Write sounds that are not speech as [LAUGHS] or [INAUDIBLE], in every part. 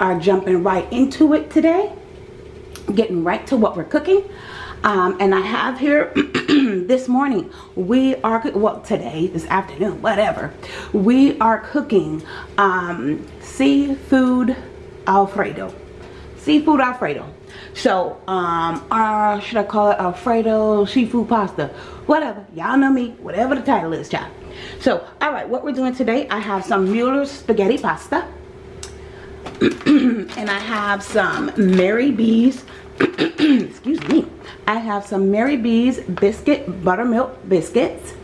are jumping right into it today getting right to what we're cooking. Um, and I have here [CLEARS THROAT] this morning we are well today this afternoon whatever. We are cooking um, seafood alfredo. Seafood alfredo. So um uh should I call it alfredo seafood pasta? Whatever. Y'all know me whatever the title is child. So all right what we're doing today I have some Mueller's spaghetti pasta [CLEARS THROAT] and I have some Mary B's [CLEARS THROAT] excuse me. I have some Mary B's biscuit buttermilk biscuits.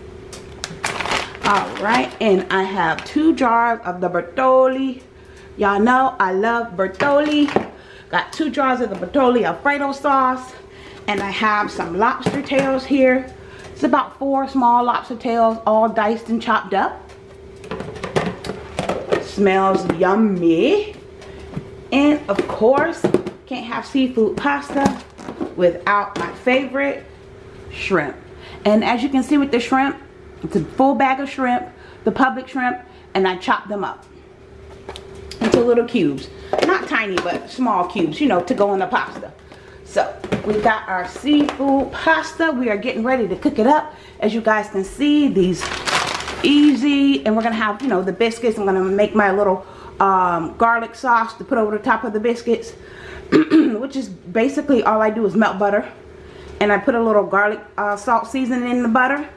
All right and I have two jars of the Bertolli. y'all know I love Bertolli. got two jars of the Bertolli Alfredo sauce and I have some lobster tails here. It's about four small lobster tails all diced and chopped up. Smells yummy and of course can't have seafood pasta without my favorite shrimp. And as you can see with the shrimp, it's a full bag of shrimp, the Publix shrimp, and I chop them up into little cubes. Not tiny, but small cubes, you know, to go in the pasta. So, we got our seafood pasta. We are getting ready to cook it up. As you guys can see, these easy, and we're going to have, you know, the biscuits. I'm going to make my little um, garlic sauce to put over the top of the biscuits. [CLEARS THROAT] which is basically all I do is melt butter. And I put a little garlic uh, salt seasoning in the butter.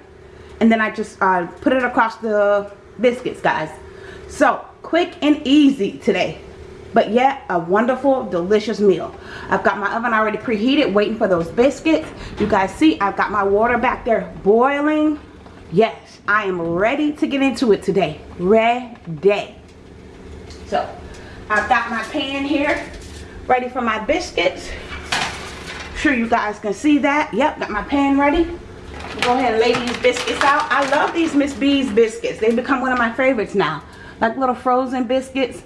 And then I just uh, put it across the biscuits guys. So quick and easy today but yet a wonderful delicious meal. I've got my oven already preheated waiting for those biscuits. You guys see I've got my water back there boiling. Yes I am ready to get into it today. Ready so I've got my pan here ready for my biscuits. Sure you guys can see that. Yep got my pan ready. Go ahead and lay these biscuits out. I love these miss b's biscuits. They become one of my favorites now. Like little frozen biscuits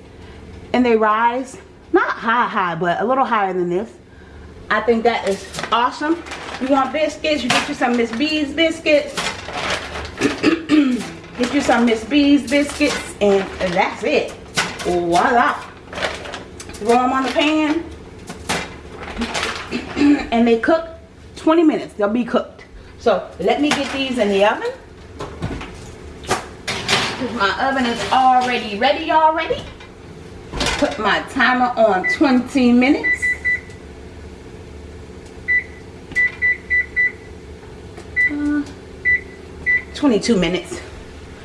and they rise. Not high high but a little higher than this. I think that is awesome. You want biscuits you get you some miss b's biscuits. [CLEARS THROAT] Get you some miss b's biscuits and that's it voila. Throw them on the pan. [CLEARS THROAT] And they cook 20 minutes. They'll be cooked. So let me get these in the oven. My oven is already ready already put my timer on 20 minutes. Uh, 22 minutes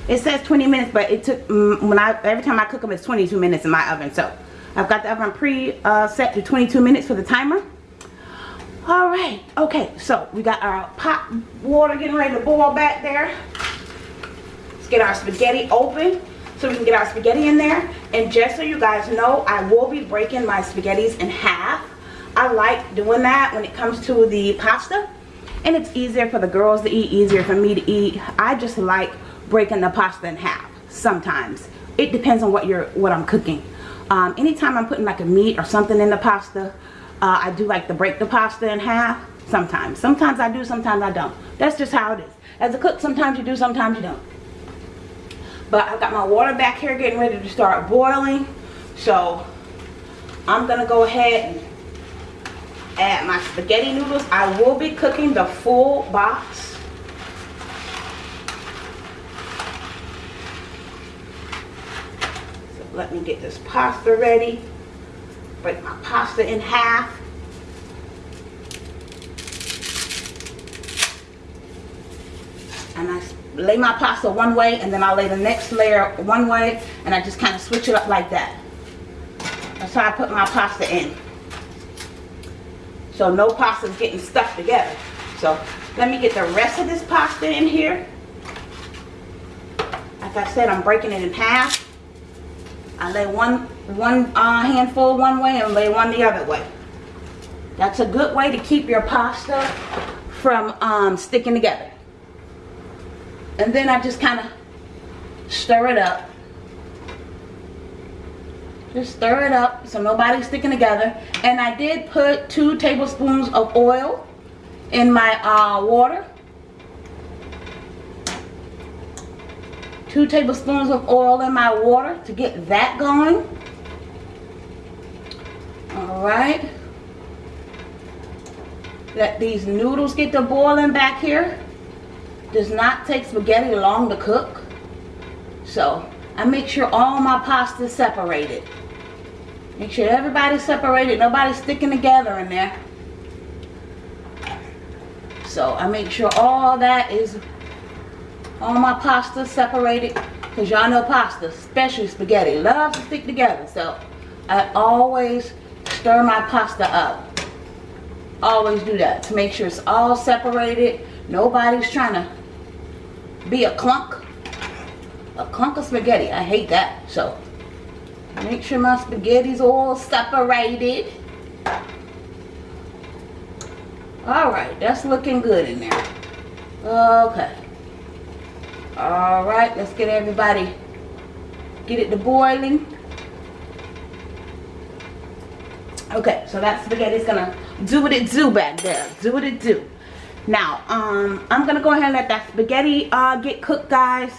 it says 20 minutes but it took mm, when I every time I cook them it's 22 minutes in my oven so I've got the oven pre uh, set to 22 minutes for the timer. All right, okay, so we got our pot water getting ready to boil back there. Let's get our spaghetti open so we can get our spaghetti in there. And just so you guys know, I will be breaking my spaghettis in half. I like doing that when it comes to the pasta. And it's easier for the girls to eat, easier for me to eat. I just like breaking the pasta in half sometimes. It depends on what you're what I'm cooking. Um, anytime I'm putting like a meat or something in the pasta, uh, I do like to break the pasta in half. Sometimes. Sometimes I do, sometimes I don't. That's just how it is. As a cook, sometimes you do, sometimes you don't. But I've got my water back here getting ready to start boiling. So I'm going to go ahead and add my spaghetti noodles. I will be cooking the full box let me get this pasta ready. Break my pasta in half. And I lay my pasta one way and then I'll lay the next layer one way and I just kind of switch it up like that. That's how I put my pasta in. So no pasta is getting stuck together. So let me get the rest of this pasta in here. Like I said, I'm breaking it in half. I lay one, one uh, handful one way and lay one the other way. That's a good way to keep your pasta from um, sticking together. And then I just kind of stir it up. Just stir it up so nobody's sticking together. And I did put two tablespoons of oil in my uh, water. Two tablespoons of oil in my water to get that going All right. Let these noodles get to boiling back here. Does not take spaghetti long to cook. So I make sure all my pasta is separated. Make sure everybody's separated. Nobody's sticking together in there. So I make sure all that is, all my pasta separated. Because y'all know pasta, especially spaghetti, loves to stick together. So I always stir my pasta up. Always do that to make sure it's all separated. Nobody's trying to be a clunk. A clunk of spaghetti. I hate that. So make sure my spaghetti's all separated. Alright, that's looking good in there. Okay. Alright, let's get everybody, get it to boiling. Okay, so that spaghetti's gonna do what it do back there. Do what it do. Now, um, I'm gonna go ahead and let that spaghetti uh, get cooked, guys.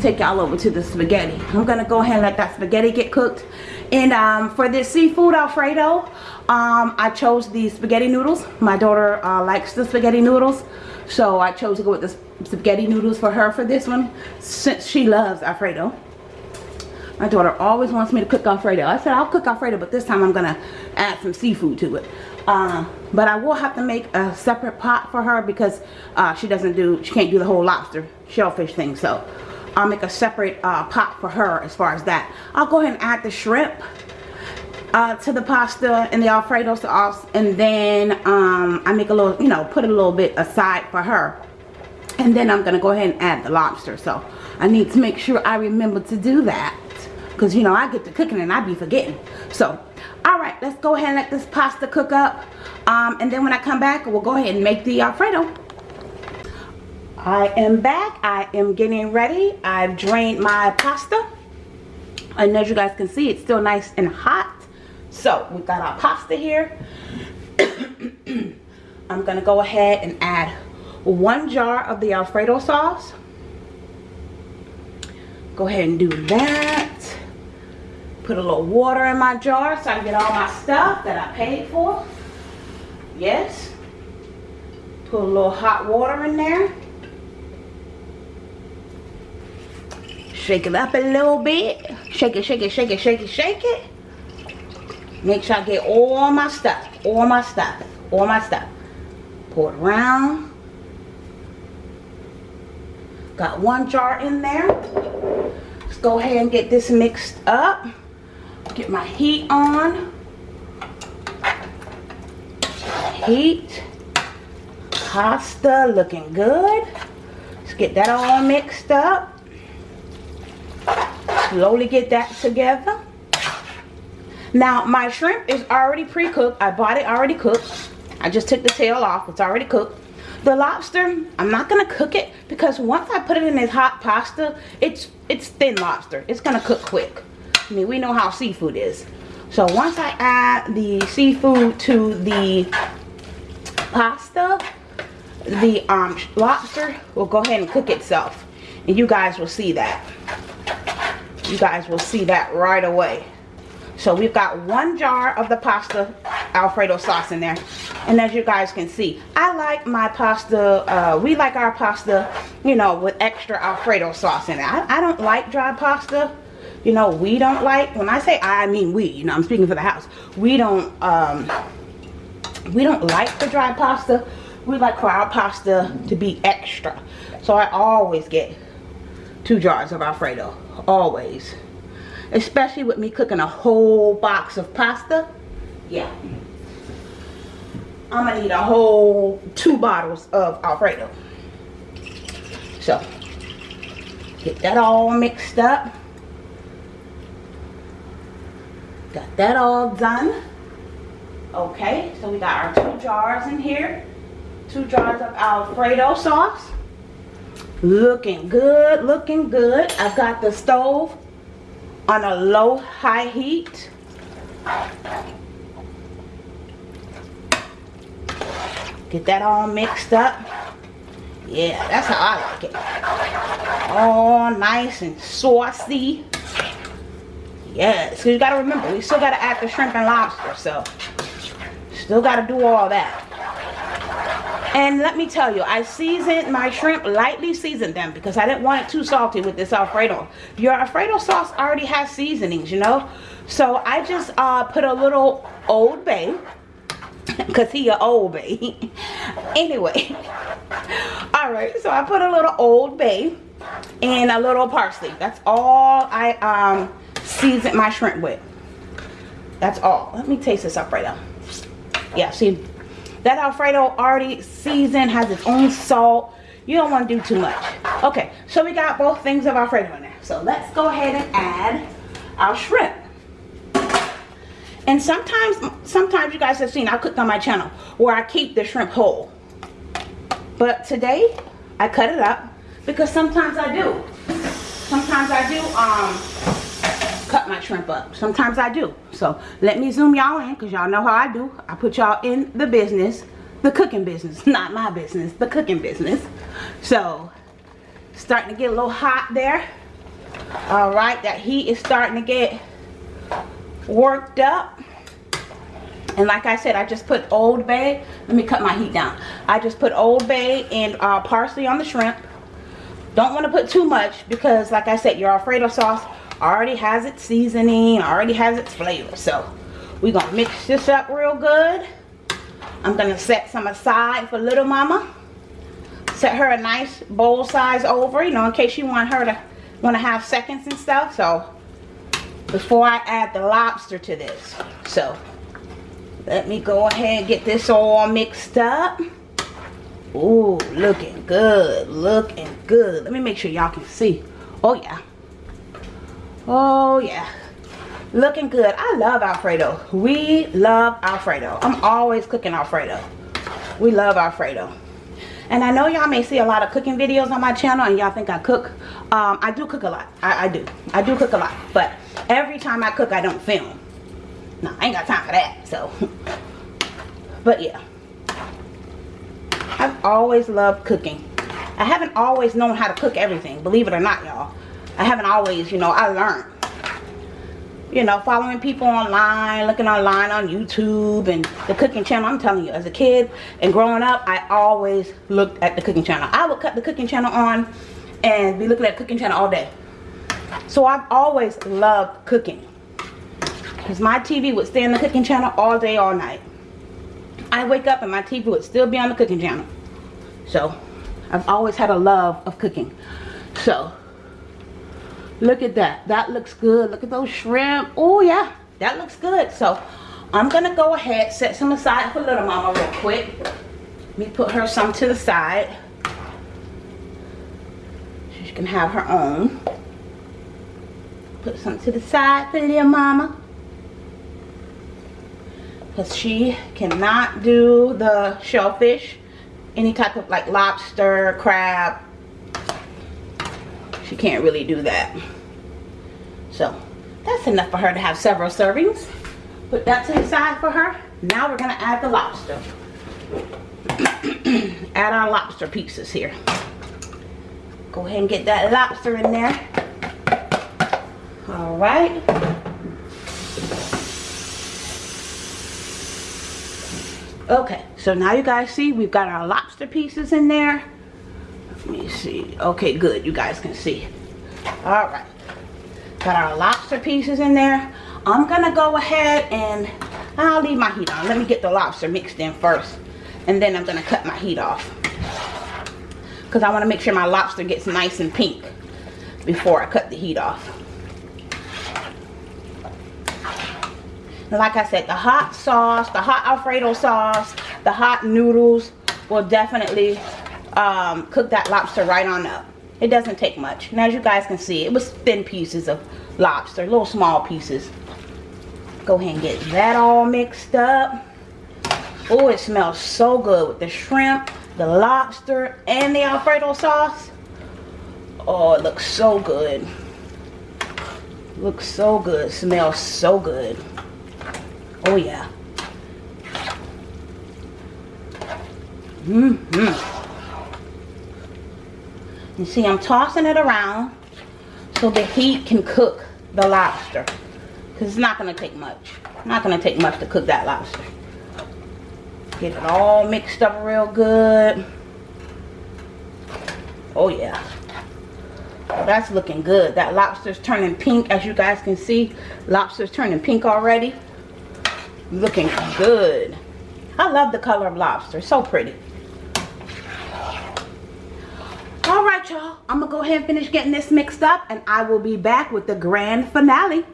Take y'all over to the spaghetti. I'm gonna go ahead and let that spaghetti get cooked. And um, for this seafood Alfredo, um, I chose the spaghetti noodles. My daughter uh, likes the spaghetti noodles. So I chose to go with the spaghetti noodles for her for this one since she loves Alfredo. My daughter always wants me to cook Alfredo. I said I'll cook Alfredo, but this time I'm going to add some seafood to it. Uh, but I will have to make a separate pot for her because uh, she doesn't do, she can't do the whole lobster shellfish thing. So I'll make a separate uh, pot for her as far as that. I'll go ahead and add the shrimp uh, to the pasta and the Alfredo sauce. And then um, I make a little, you know, put a little bit aside for her. And then I'm to go ahead and add the lobster. So I need to make sure I remember to do that. Because, you know, I get to cooking and I be forgetting. So, alright, let's go ahead and let this pasta cook up. Um, and then when I come back, we'll go ahead and make the Alfredo. I am back. I am getting ready. I've drained my pasta. And as you guys can see, it's still nice and hot. So, we've got our pasta here. [COUGHS] I'm going to go ahead and add one jar of the Alfredo sauce. Go ahead and do that. Put a little water in my jar so I can get all my stuff that I paid for. Yes. Put a little hot water in there. Shake it up a little bit. Shake it, shake it, shake it, shake it, shake it. Make sure I get all my stuff. All my stuff. All my stuff. Pour it around. Got one jar in there. Let's go ahead and get this mixed up. Get my heat on. Heat. Pasta looking good. Let's get that all mixed up slowly get that together now my shrimp is already pre-cooked. I bought it already cooked. I just took the tail off. It's already cooked. The lobster i'm not gonna cook it because once i put it in this hot pasta it's it's thin lobster. It's gonna cook quick. I mean we know how seafood is. So once i add the seafood to the pasta the um, lobster will go ahead and cook itself. And you guys will see that. You guys will see that right away. So we've got one jar of the pasta Alfredo sauce in there. And as you guys can see, I like my pasta, uh, we like our pasta, you know, with extra Alfredo sauce in it. I, I don't like dry pasta. You know, we don't like, when I say I, I mean we, you know, I'm speaking for the house. We don't, um, we don't like the dry pasta. We like for our pasta to be extra. So I always get two jars of Alfredo always especially with me cooking a whole box of pasta. Yeah. I'm gonna need a whole two bottles of Alfredo. So get that all mixed up. Got that all done. Okay so we got our two jars in here. Two jars of Alfredo sauce. Looking good looking good. I've got the stove on a low high heat. Get that all mixed up. Yeah that's how I like it. All nice and saucy. Yes, because you got to remember, we still got to add the shrimp and lobster, so still got to do all that. And let me tell you, I seasoned my shrimp, lightly seasoned them because I didn't want it too salty with this Alfredo. Your Alfredo sauce already has seasonings, you know? So I just uh, put a little Old Bay, because he a Old Bay. [LAUGHS] anyway, [LAUGHS] all right, so I put a little Old Bay and a little parsley. That's all I um, seasoned my shrimp with. That's all. Let me taste this up right now. Yeah, see, that Alfredo already seasoned, has its own salt. You don't want to do too much. Okay, so we got both things of Alfredo there. So let's go ahead and add our shrimp. And sometimes, sometimes you guys have seen, I cooked on my channel, where I keep the shrimp whole. But today, I cut it up because sometimes I do. Sometimes I do um, cut my shrimp up. Sometimes I do. So let me zoom y'all in because y'all know how I do. I put y'all in the business, the cooking business, [LAUGHS] not my business, the cooking business. So starting to get a little hot there. All right, that heat is starting to get worked up. And like I said, I just put Old Bay. Let me cut my heat down. I just put Old Bay and uh, parsley on the shrimp. Don't want to put too much because like I said, your Alfredo sauce already has its seasoning, already has its flavor. So we're to mix this up real good. I'm to set some aside for little mama. Set her a nice bowl size over, you know, in case you want her to want to have seconds and stuff. So before I add the lobster to this. So let me go ahead and get this all mixed up. Ooh, looking good, looking good. Let me make sure y'all can see. Oh yeah. Oh yeah. Looking good. I love Alfredo. We love Alfredo. I'm always cooking Alfredo. We love Alfredo. And I know y'all may see a lot of cooking videos on my channel and y'all think I cook. Um, I do cook a lot. I, I do. I do cook a lot. But every time I cook, I don't film. No, I ain't got time for that. So, [LAUGHS] but yeah. I've always loved cooking. I haven't always known how to cook everything, believe it or not, y'all. I haven't always, you know, I learned. You know, following people online, looking online on YouTube and the cooking channel. I'm telling you, as a kid and growing up, I always looked at the cooking channel. I would cut the cooking channel on and be looking at cooking channel all day. So I've always loved cooking. Because my TV would stay on the cooking channel all day, all night. I wake up and my TV would still be on the cooking channel. So, I've always had a love of cooking. So, look at that. That looks good. Look at those shrimp. Oh, yeah. That looks good. So, I'm going to go ahead, set some aside for little mama real quick. Let me put her some to the side. She can have her own. Put some to the side for little mama because she cannot do the shellfish any type of like lobster crab she can't really do that. So that's enough for her to have several servings. Put that to the side for her. Now we're gonna add the lobster. [CLEARS THROAT] Add our lobster pieces here. Go ahead and get that lobster in there. All right. Okay so now you guys see we've got our lobster pieces in there let me see. Okay good. You guys can see. All right. Got our lobster pieces in there. I'm gonna go ahead and i'll leave my heat on. Let me get the lobster mixed in first and then i'm gonna cut my heat off. Because i want to make sure my lobster gets nice and pink before i cut the heat off. Like I said, the hot sauce, the hot Alfredo sauce, the hot noodles will definitely um, cook that lobster right on up. It doesn't take much. And as you guys can see, it was thin pieces of lobster, little small pieces. Go ahead and get that all mixed up. Oh, it smells so good with the shrimp, the lobster, and the Alfredo sauce. Oh, it looks so good. Looks so good. Smells so good. Oh yeah. Mm hmm You see, I'm tossing it around so the heat can cook the lobster. because it's not going to take much. Not going to take much to cook that lobster. Get it all mixed up real good. Oh yeah. that's looking good. That lobster's turning pink as you guys can see. Lobster's turning pink already. Looking good. I love the color of lobster. So pretty. Alright y'all. I'm to go ahead and finish getting this mixed up. And I will be back with the grand finale.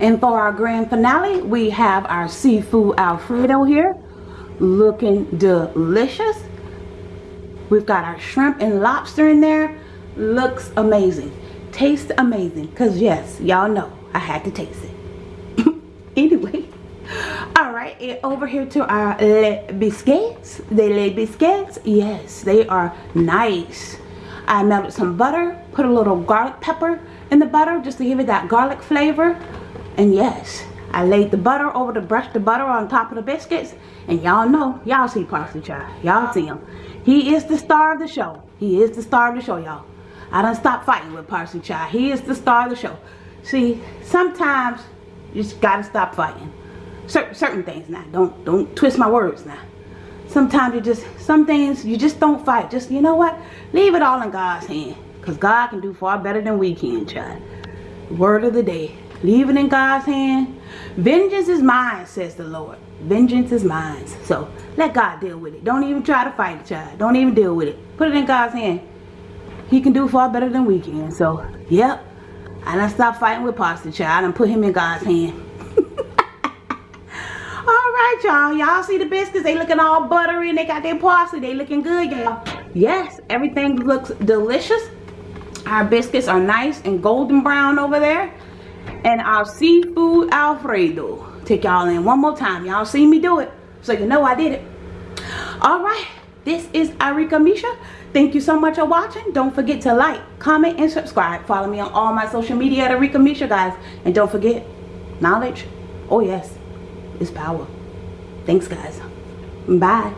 And for our grand finale, we have our seafood alfredo here. Looking delicious. We've got our shrimp and lobster in there. Looks amazing. Tastes amazing. Because yes, y'all know I had to taste it. [LAUGHS] anyway. Alright, over here to our le biscuits. The le biscuits. Yes, they are nice. I melted some butter. Put a little garlic pepper in the butter just to give it that garlic flavor. And yes, I laid the butter over to brush the butter on top of the biscuits. And y'all know, y'all see Parsley Child. Y'all see him. He is the star of the show. He is the star of the show, y'all. I don't stop fighting with Parsley Child. He is the star of the show. See, sometimes you just gotta stop fighting. Certain certain things now. Don't don't twist my words now. Sometimes you just some things you just don't fight. Just you know what? Leave it all in God's hand. Because God can do far better than we can, child. Word of the day. Leave it in God's hand. Vengeance is mine, says the Lord. Vengeance is mine. So let God deal with it. Don't even try to fight it, child. Don't even deal with it. Put it in God's hand. He can do far better than we can. So, yep. I done stop fighting with Pastor Child and put him in God's hand. Alright, y'all. Y'all see the biscuits? They looking all buttery and they got their parsley. They looking good, y'all. Yes, everything looks delicious. Our biscuits are nice and golden brown over there. And our seafood alfredo. Take y'all in one more time. Y'all see me do it. So you know i did it. All right. This is Arika Misha. Thank you so much for watching. Don't forget to like comment and subscribe. Follow me on all my social media at Arika Misha guys. And don't forget knowledge. Oh yes. Is power thanks guys. Bye